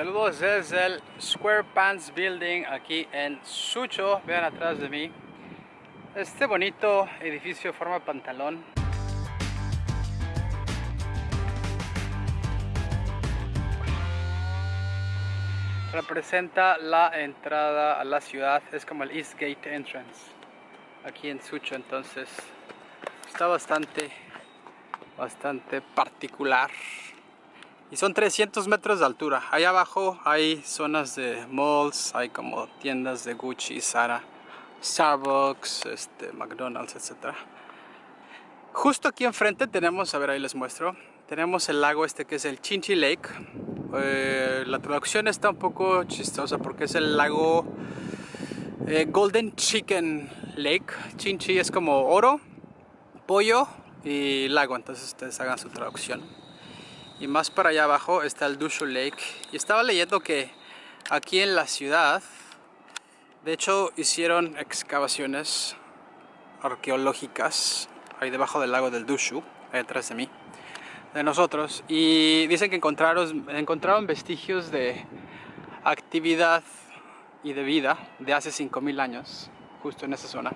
Saludos desde el Square Pants Building aquí en Sucho. Vean atrás de mí. Este bonito edificio forma pantalón. Representa la entrada a la ciudad. Es como el East Gate Entrance. Aquí en Sucho entonces. Está bastante, bastante particular. Y son 300 metros de altura. Ahí abajo hay zonas de malls, hay como tiendas de Gucci, Zara, Starbucks, este, McDonald's, etc. Justo aquí enfrente tenemos, a ver ahí les muestro, tenemos el lago este que es el Chinchi Lake. Eh, la traducción está un poco chistosa porque es el lago eh, Golden Chicken Lake. Chinchi es como oro, pollo y lago, entonces ustedes hagan su traducción y más para allá abajo está el Dushu Lake. Y estaba leyendo que aquí en la ciudad de hecho hicieron excavaciones arqueológicas ahí debajo del lago del Dushu ahí detrás de mí de nosotros y dicen que encontraron, encontraron vestigios de actividad y de vida de hace 5000 años justo en esa zona.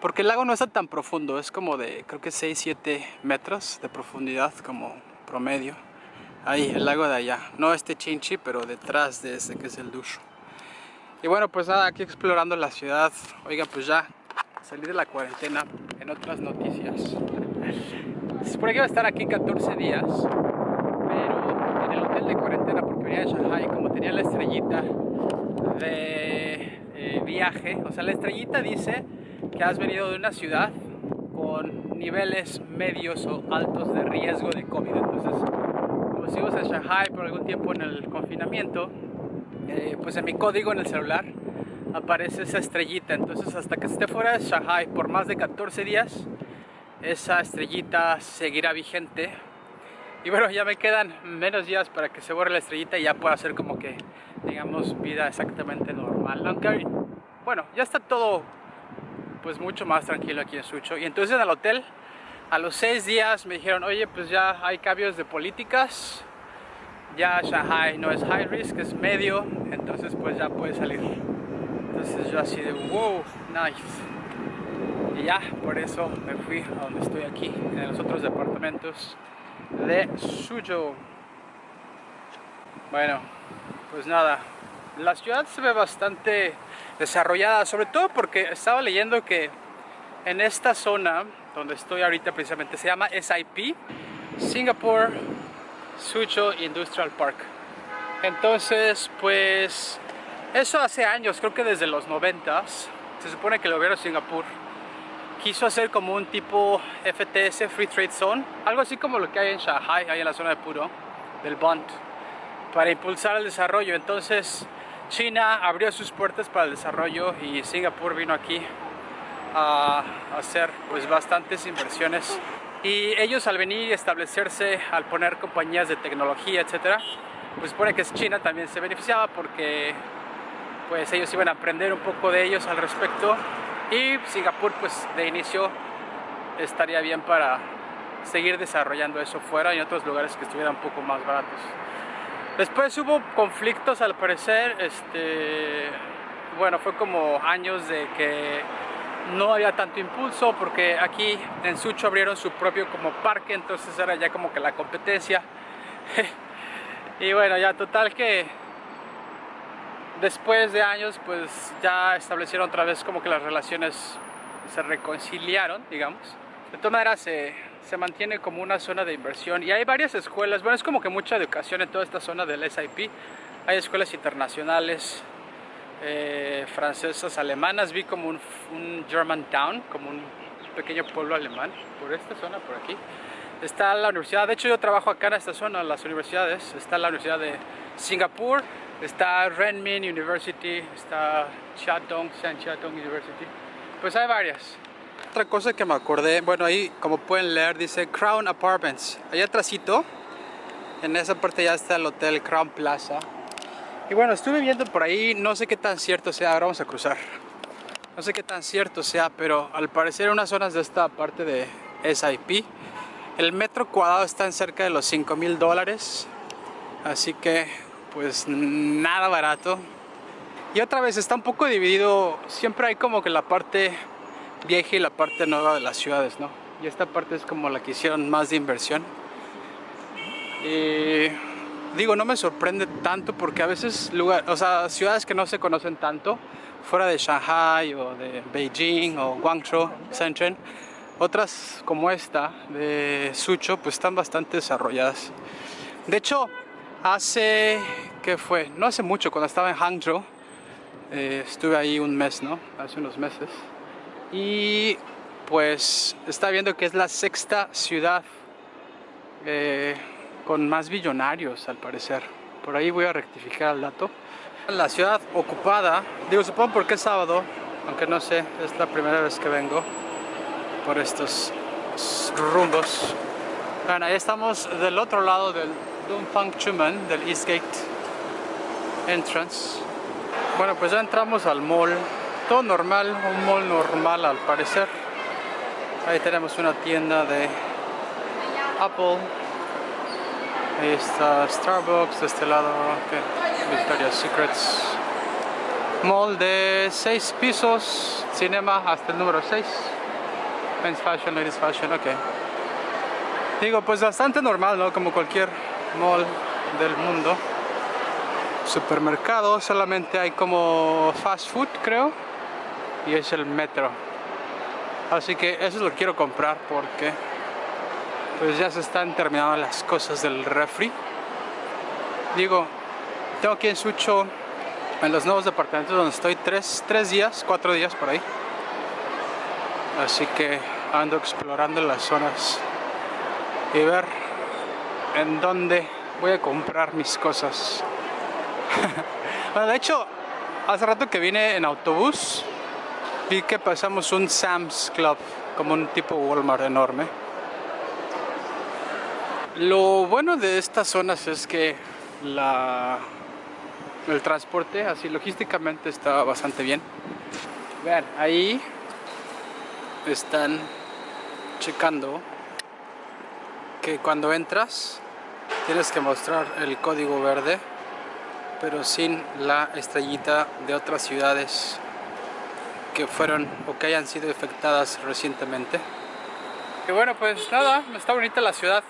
Porque el lago no está tan profundo, es como de creo que 6-7 metros de profundidad como promedio. Ahí, el lago de allá. No este Chinchi, pero detrás de ese que es el Dushu. Y bueno, pues nada, aquí explorando la ciudad. Oiga, pues ya salí de la cuarentena en otras noticias. Supone que iba a estar aquí 14 días, pero en el hotel de cuarentena, porque venía de Shanghai, como tenía la estrellita de eh, viaje, o sea, la estrellita dice que has venido de una ciudad niveles medios o altos de riesgo de COVID. Entonces, como si ibas a Shanghai por algún tiempo en el confinamiento, eh, pues en mi código en el celular aparece esa estrellita. Entonces, hasta que esté fuera de Shanghai por más de 14 días, esa estrellita seguirá vigente. Y bueno, ya me quedan menos días para que se borre la estrellita y ya pueda hacer como que, digamos, vida exactamente normal. Bueno, ya está todo pues mucho más tranquilo aquí en Sucho. Y entonces en el hotel, a los seis días me dijeron, oye, pues ya hay cambios de políticas, ya Shanghai no es high risk, es medio, entonces pues ya puede salir. Entonces yo así de, wow, nice. Y ya, por eso me fui a donde estoy aquí, en los otros departamentos de Suzhou. Bueno, pues nada, la ciudad se ve bastante desarrollada, sobre todo porque estaba leyendo que en esta zona donde estoy ahorita precisamente se llama SIP, Singapore Suzhou Industrial Park. Entonces, pues eso hace años, creo que desde los 90 se supone que el gobierno de Singapur quiso hacer como un tipo FTS, Free Trade Zone, algo así como lo que hay en Shanghai, ahí en la zona de Puro, del Bond, para impulsar el desarrollo. Entonces, China abrió sus puertas para el desarrollo y Singapur vino aquí a hacer pues bastantes inversiones y ellos al venir y establecerse, al poner compañías de tecnología, etcétera, pues supone que China también se beneficiaba porque pues ellos iban a aprender un poco de ellos al respecto y Singapur pues de inicio estaría bien para seguir desarrollando eso fuera y en otros lugares que estuvieran un poco más baratos. Después hubo conflictos al parecer, este, bueno, fue como años de que no había tanto impulso porque aquí en Sucho abrieron su propio como parque, entonces era ya como que la competencia. y bueno, ya total que después de años pues ya establecieron otra vez como que las relaciones se reconciliaron, digamos. De todas maneras se se mantiene como una zona de inversión y hay varias escuelas, bueno es como que mucha educación en toda esta zona del SIP, hay escuelas internacionales, eh, francesas, alemanas, vi como un, un German Town, como un pequeño pueblo alemán, por esta zona, por aquí. Está la universidad, de hecho yo trabajo acá en esta zona, las universidades, está la Universidad de Singapur, está Renmin University, está Chiatong, San Chiatong University, pues hay varias. Otra cosa que me acordé, bueno ahí como pueden leer dice Crown Apartments. Allá atrásito, en esa parte ya está el hotel Crown Plaza. Y bueno, estuve viendo por ahí, no sé qué tan cierto sea, ahora vamos a cruzar. No sé qué tan cierto sea, pero al parecer unas zonas de esta parte de SIP, el metro cuadrado está en cerca de los 5 mil dólares. Así que pues nada barato. Y otra vez está un poco dividido, siempre hay como que la parte vieja y la parte nueva de las ciudades, ¿no? Y esta parte es como la que hicieron más de inversión. Y digo, no me sorprende tanto porque a veces lugar, o sea, ciudades que no se conocen tanto, fuera de Shanghai o de Beijing o Guangzhou, Shenzhen, otras como esta de Suzhou pues están bastante desarrolladas. De hecho, hace, ¿qué fue? No hace mucho, cuando estaba en Hangzhou, eh, estuve ahí un mes, ¿no? Hace unos meses. Y pues está viendo que es la sexta ciudad eh, con más billonarios al parecer. Por ahí voy a rectificar el dato. La ciudad ocupada, digo supongo porque es sábado, aunque no sé, es la primera vez que vengo por estos rumbos. Bueno, ahí estamos del otro lado del Dunfang Chuman, del Eastgate Entrance. Bueno, pues ya entramos al mall. Todo normal, un mall normal al parecer. Ahí tenemos una tienda de Apple. Ahí está Starbucks, de este lado, okay. Victoria's Secrets. Mall de 6 pisos, cinema hasta el número 6. Men's Fashion, Ladies Fashion, ok. Digo, pues bastante normal, ¿no? Como cualquier mall del mundo. Supermercado, solamente hay como fast food, creo. Y es el metro. Así que eso lo quiero comprar porque pues ya se están terminando las cosas del refri. Digo, tengo aquí en Sucho, en los nuevos departamentos donde estoy, tres, tres días, cuatro días por ahí. Así que ando explorando las zonas y ver en dónde voy a comprar mis cosas. bueno, de hecho, hace rato que vine en autobús, vi que pasamos un Sam's Club, como un tipo Walmart enorme. Lo bueno de estas zonas es que la, el transporte, así logísticamente, está bastante bien. Vean, ahí están checando que cuando entras tienes que mostrar el código verde pero sin la estrellita de otras ciudades que fueron o que hayan sido afectadas recientemente y bueno pues nada, está bonita la ciudad.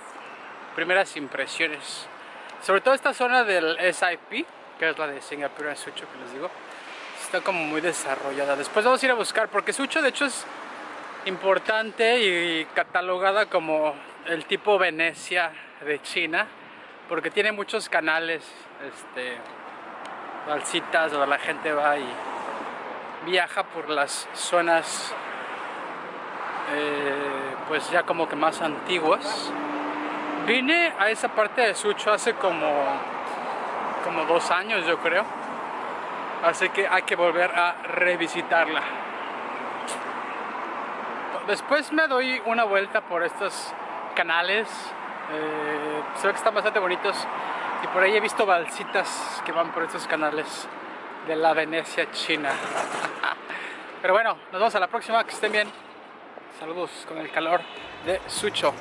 Primeras impresiones. Sobre todo esta zona del SIP que es la de Singapur en Sucho que les digo está como muy desarrollada. Después vamos a ir a buscar porque Sucho de hecho es importante y catalogada como el tipo Venecia de China porque tiene muchos canales este, balsitas donde la gente va y viaja por las zonas eh, pues ya como que más antiguas. Vine a esa parte de Sucho hace como como dos años yo creo. Así que hay que volver a revisitarla. Después me doy una vuelta por estos canales eh, se ve que están bastante bonitos y por ahí he visto balsitas que van por estos canales de la Venecia China. Pero bueno, nos vemos a la próxima, que estén bien. Saludos con el calor de Sucho